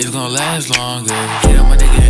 it's gonna last longer. Get on my nigga